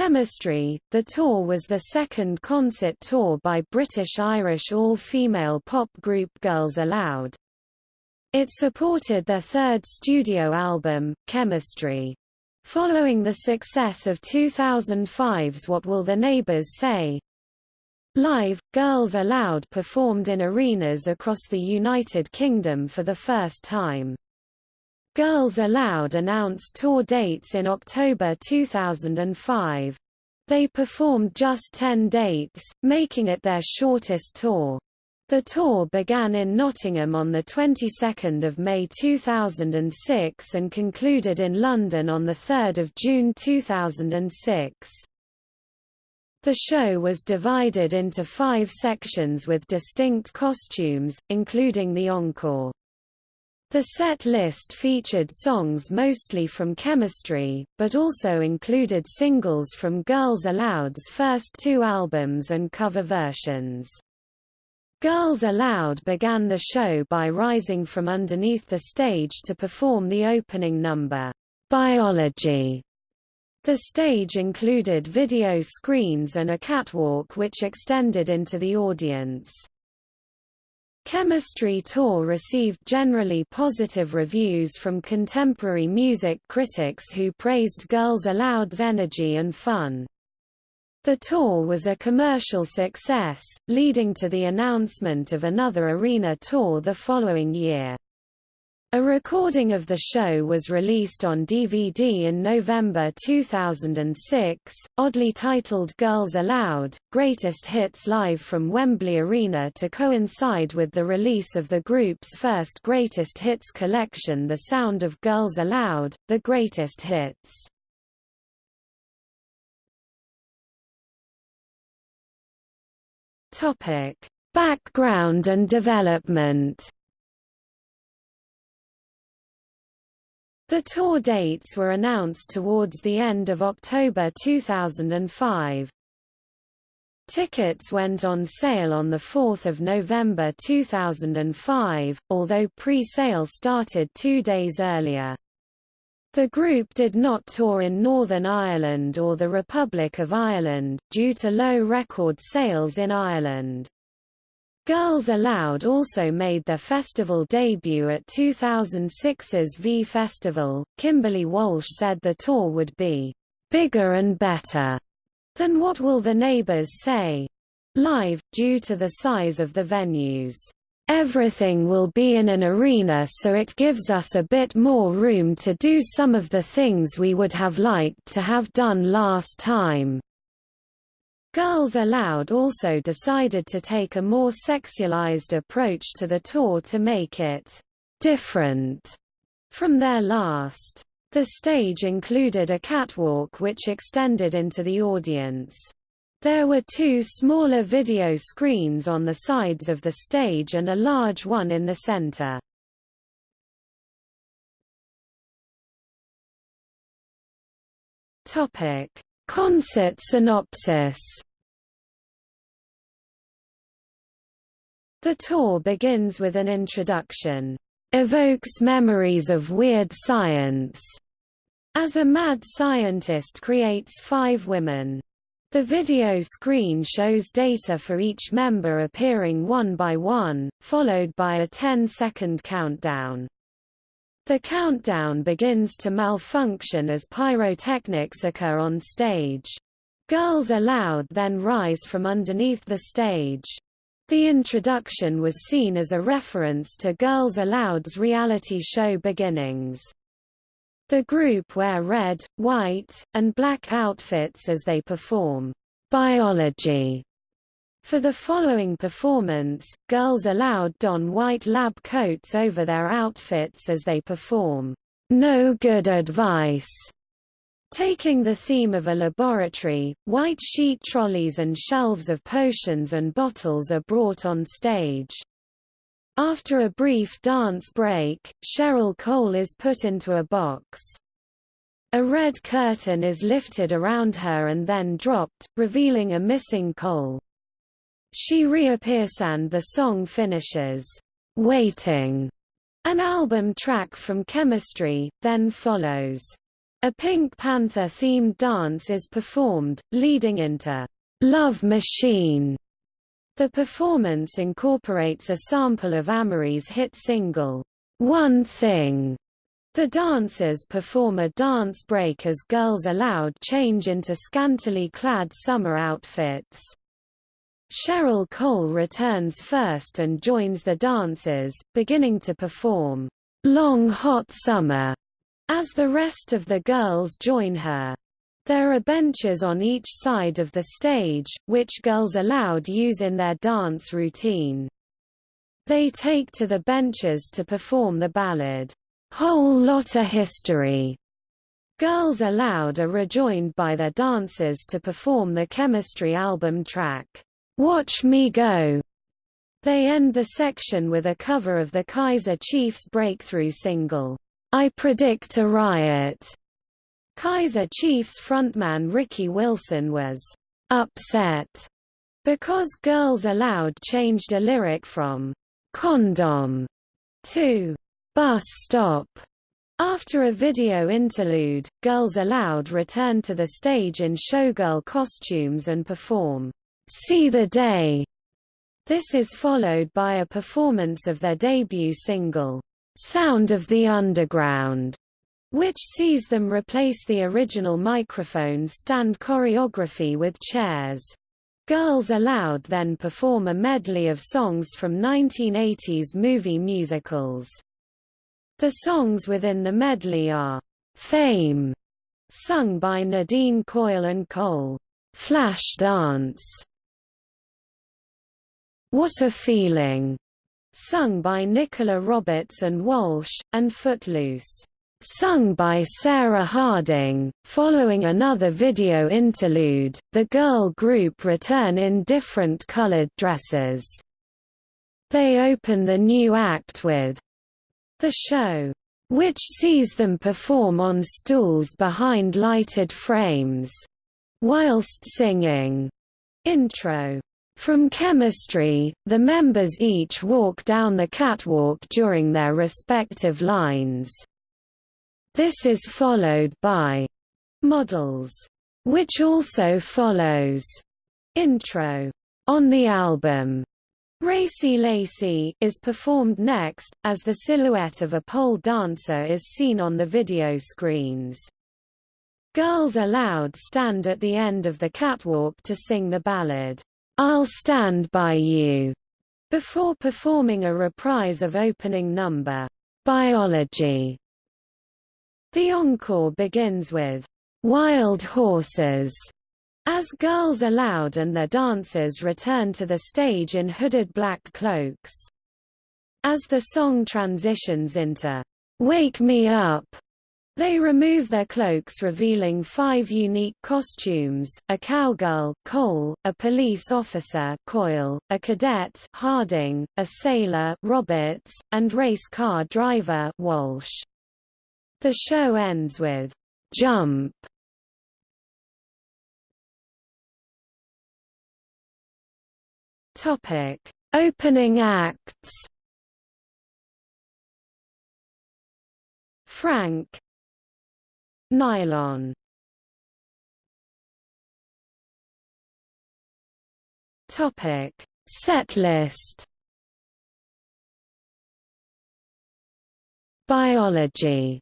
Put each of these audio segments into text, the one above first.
Chemistry, the tour was the second concert tour by British-Irish all-female pop group Girls Aloud. It supported their third studio album, Chemistry. Following the success of 2005's What Will the Neighbors Say? Live, Girls Aloud performed in arenas across the United Kingdom for the first time. Girls Aloud announced tour dates in October 2005. They performed just 10 dates, making it their shortest tour. The tour began in Nottingham on the 22nd of May 2006 and concluded in London on the 3rd of June 2006. The show was divided into five sections with distinct costumes, including the encore. The set list featured songs mostly from Chemistry, but also included singles from Girls Aloud's first two albums and cover versions. Girls Aloud began the show by rising from underneath the stage to perform the opening number, Biology. The stage included video screens and a catwalk which extended into the audience. Chemistry Tour received generally positive reviews from contemporary music critics who praised Girls Aloud's energy and fun. The tour was a commercial success, leading to the announcement of another arena tour the following year. A recording of the show was released on DVD in November 2006, oddly titled Girls Aloud, Greatest Hits Live from Wembley Arena to coincide with the release of the group's first Greatest Hits collection The Sound of Girls Aloud, The Greatest Hits. Background and development The tour dates were announced towards the end of October 2005. Tickets went on sale on 4 November 2005, although pre-sale started two days earlier. The group did not tour in Northern Ireland or the Republic of Ireland, due to low record sales in Ireland. Girls Aloud also made their festival debut at 2006's V Festival. Kimberley Walsh said the tour would be bigger and better than What Will the Neighbors Say? live, due to the size of the venues. Everything will be in an arena so it gives us a bit more room to do some of the things we would have liked to have done last time. Girls Aloud also decided to take a more sexualized approach to the tour to make it different from their last. The stage included a catwalk which extended into the audience. There were two smaller video screens on the sides of the stage and a large one in the center. Topic: Concert synopsis The tour begins with an introduction, "...evokes memories of weird science", as a mad scientist creates five women. The video screen shows data for each member appearing one by one, followed by a 10-second countdown. The countdown begins to malfunction as pyrotechnics occur on stage. Girls Aloud then rise from underneath the stage. The introduction was seen as a reference to Girls Aloud's reality show beginnings. The group wear red, white, and black outfits as they perform biology for the following performance, Girls Aloud don white lab coats over their outfits as they perform, No Good Advice. Taking the theme of a laboratory, white sheet trolleys and shelves of potions and bottles are brought on stage. After a brief dance break, Cheryl Cole is put into a box. A red curtain is lifted around her and then dropped, revealing a missing Cole. She reappears and the song finishes, "'Waiting'", an album track from Chemistry, then follows, A Pink Panther-themed dance is performed, leading into Love Machine. The performance incorporates a sample of Amerie's hit single, One Thing. The dancers perform a dance break as Girls Aloud change into scantily clad summer outfits. Cheryl Cole returns first and joins the dancers, beginning to perform, Long Hot Summer, as the rest of the girls join her. There are benches on each side of the stage, which Girls Aloud use in their dance routine. They take to the benches to perform the ballad, Whole Lotta History. Girls Aloud are rejoined by their dancers to perform the Chemistry album track, Watch Me Go. They end the section with a cover of the Kaiser Chiefs breakthrough single, I Predict a Riot. Kaiser Chiefs frontman Ricky Wilson was upset because Girls Aloud changed a lyric from condom to bus stop. After a video interlude, Girls Aloud return to the stage in showgirl costumes and perform See the Day. This is followed by a performance of their debut single, Sound of the Underground, which sees them replace the original microphone stand choreography with chairs. Girls Aloud then perform a medley of songs from 1980s movie musicals. The songs within the medley are Fame, sung by Nadine Coyle and Cole, Flash Dance, What a Feeling, sung by Nicola Roberts and Walsh, and Footloose, sung by Sarah Harding. Following another video interlude, the girl group return in different colored dresses. They open the new act with The Show, which sees them perform on stools behind lighted frames, whilst singing. Intro from chemistry, the members each walk down the catwalk during their respective lines. This is followed by models, which also follows intro on the album. Racy Lacy is performed next, as the silhouette of a pole dancer is seen on the video screens. Girls Aloud stand at the end of the catwalk to sing the ballad, I'll Stand By You, before performing a reprise of opening number, Biology. The encore begins with, Wild Horses, as Girls Aloud and their dancers return to the stage in hooded black cloaks. As the song transitions into, Wake Me Up, they remove their cloaks revealing five unique costumes, a cowgirl Cole, a police officer Coyle, a cadet Harding, a sailor Roberts, and race car driver Walsh. The show ends with Jump. Topic: Opening acts. Frank Nylon. Topic. Set list Biology.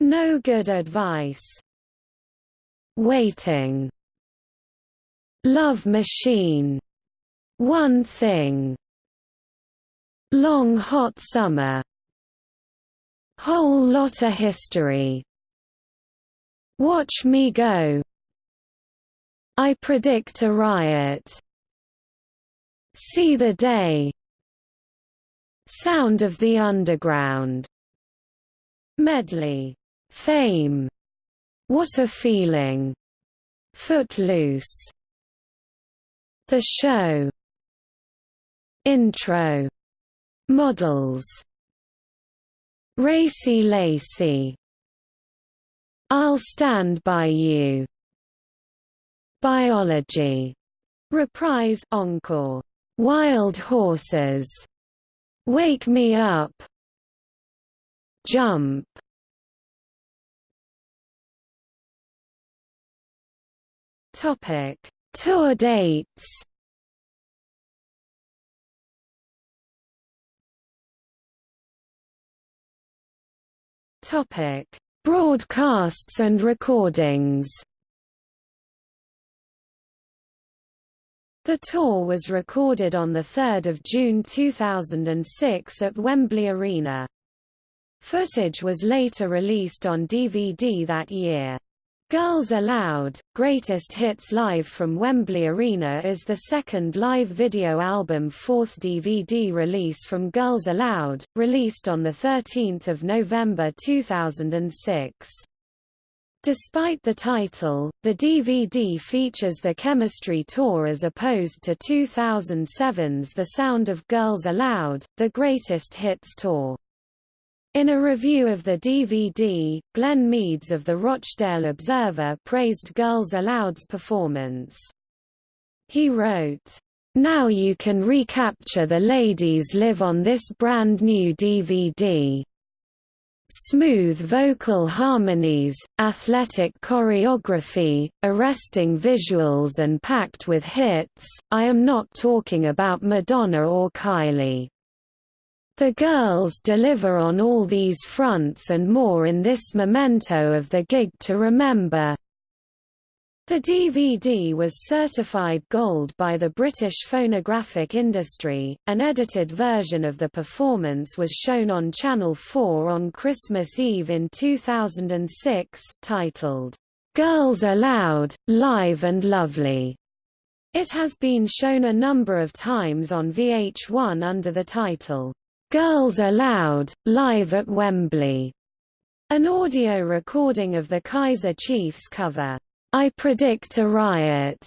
No good advice. Waiting. Love Machine. One Thing. Long Hot Summer. Whole Lotta History Watch Me Go. I Predict a Riot. See the Day. Sound of the Underground. Medley. Fame. What a Feeling. Footloose. The Show. Intro. Models. Racy Lacy I'll Stand By You, Biology, Reprise Encore, Wild Horses, Wake Me Up, Jump. Topic. Tour dates. Topic. Broadcasts and recordings. The tour was recorded on 3 June 2006 at Wembley Arena. Footage was later released on DVD that year. Girls Aloud, Greatest Hits Live from Wembley Arena is the second live video album fourth DVD release from Girls Aloud, released on 13 November 2006. Despite the title, the DVD features the Chemistry Tour as opposed to 2007's The Sound of Girls Aloud, the Greatest Hits Tour. In a review of the DVD, Glenn Meads of the Rochdale Observer praised Girls Aloud's performance. He wrote, Now you can recapture the ladies live on this brand new DVD. Smooth vocal harmonies, athletic choreography, arresting visuals and packed with hits, I am not talking about Madonna or Kylie. The girls deliver on all these fronts and more in this memento of the gig to remember. The DVD was certified gold by the British phonographic industry. An edited version of the performance was shown on Channel 4 on Christmas Eve in 2006, titled, Girls Aloud, Live and Lovely. It has been shown a number of times on VH1 under the title, Girls Aloud, live at Wembley. An audio recording of the Kaiser Chiefs cover, I Predict a Riot,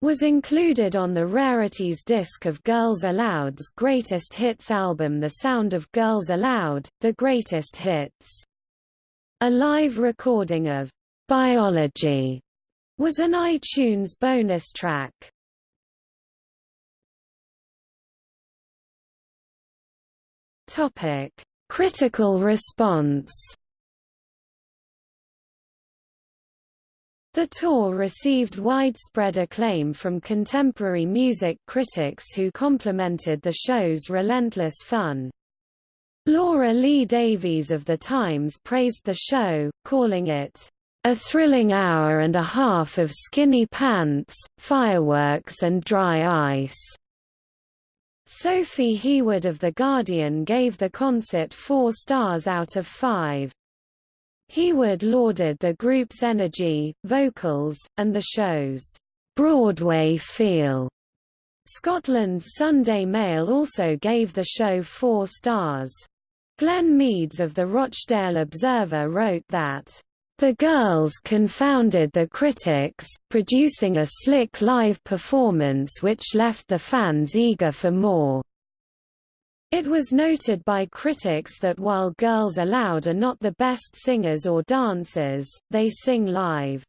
was included on the Rarities disc of Girls Aloud's greatest hits album The Sound of Girls Aloud, The Greatest Hits. A live recording of Biology was an iTunes bonus track. Topic: Critical response. The tour received widespread acclaim from contemporary music critics who complimented the show's relentless fun. Laura Lee Davies of The Times praised the show, calling it, "...a thrilling hour and a half of skinny pants, fireworks and dry ice." Sophie Heawood of The Guardian gave the concert four stars out of five. Heawood lauded the group's energy, vocals, and the show's Broadway feel. Scotland's Sunday Mail also gave the show four stars. Glenn Meads of the Rochdale Observer wrote that the girls confounded the critics, producing a slick live performance which left the fans eager for more. It was noted by critics that while Girls Aloud are not the best singers or dancers, they sing live.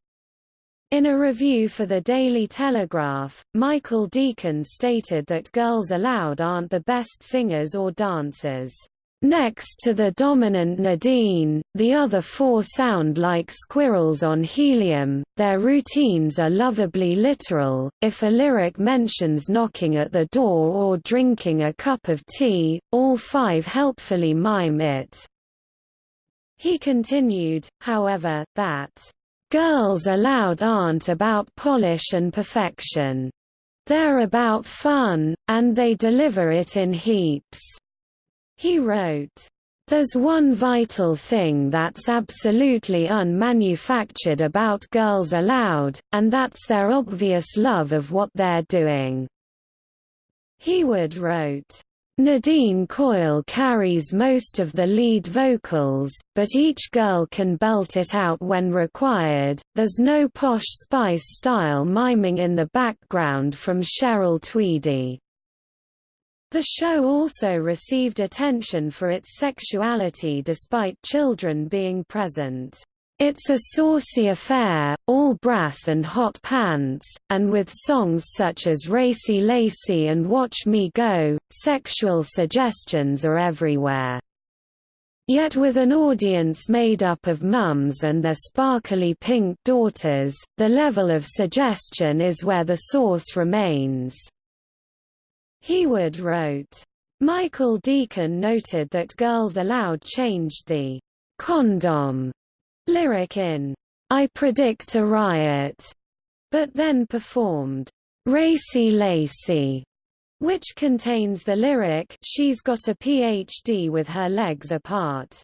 In a review for the Daily Telegraph, Michael Deacon stated that Girls Aloud aren't the best singers or dancers. Next to the dominant Nadine, the other four sound like squirrels on helium, their routines are lovably literal, if a lyric mentions knocking at the door or drinking a cup of tea, all five helpfully mime it. He continued, however, that, "...girls aloud aren't about polish and perfection. They're about fun, and they deliver it in heaps." He wrote, There's one vital thing that's absolutely unmanufactured about Girls Aloud, and that's their obvious love of what they're doing. Heawood wrote, Nadine Coyle carries most of the lead vocals, but each girl can belt it out when required. There's no posh Spice style miming in the background from Cheryl Tweedy. The show also received attention for its sexuality despite children being present. It's a saucy affair, all brass and hot pants, and with songs such as Racy Lacy and Watch Me Go, sexual suggestions are everywhere. Yet with an audience made up of mums and their sparkly pink daughters, the level of suggestion is where the source remains." Heawood wrote. Michael Deacon noted that Girls Aloud changed the condom lyric in I Predict a Riot, but then performed Racy Lacy, which contains the lyric She's got a PhD with her legs apart.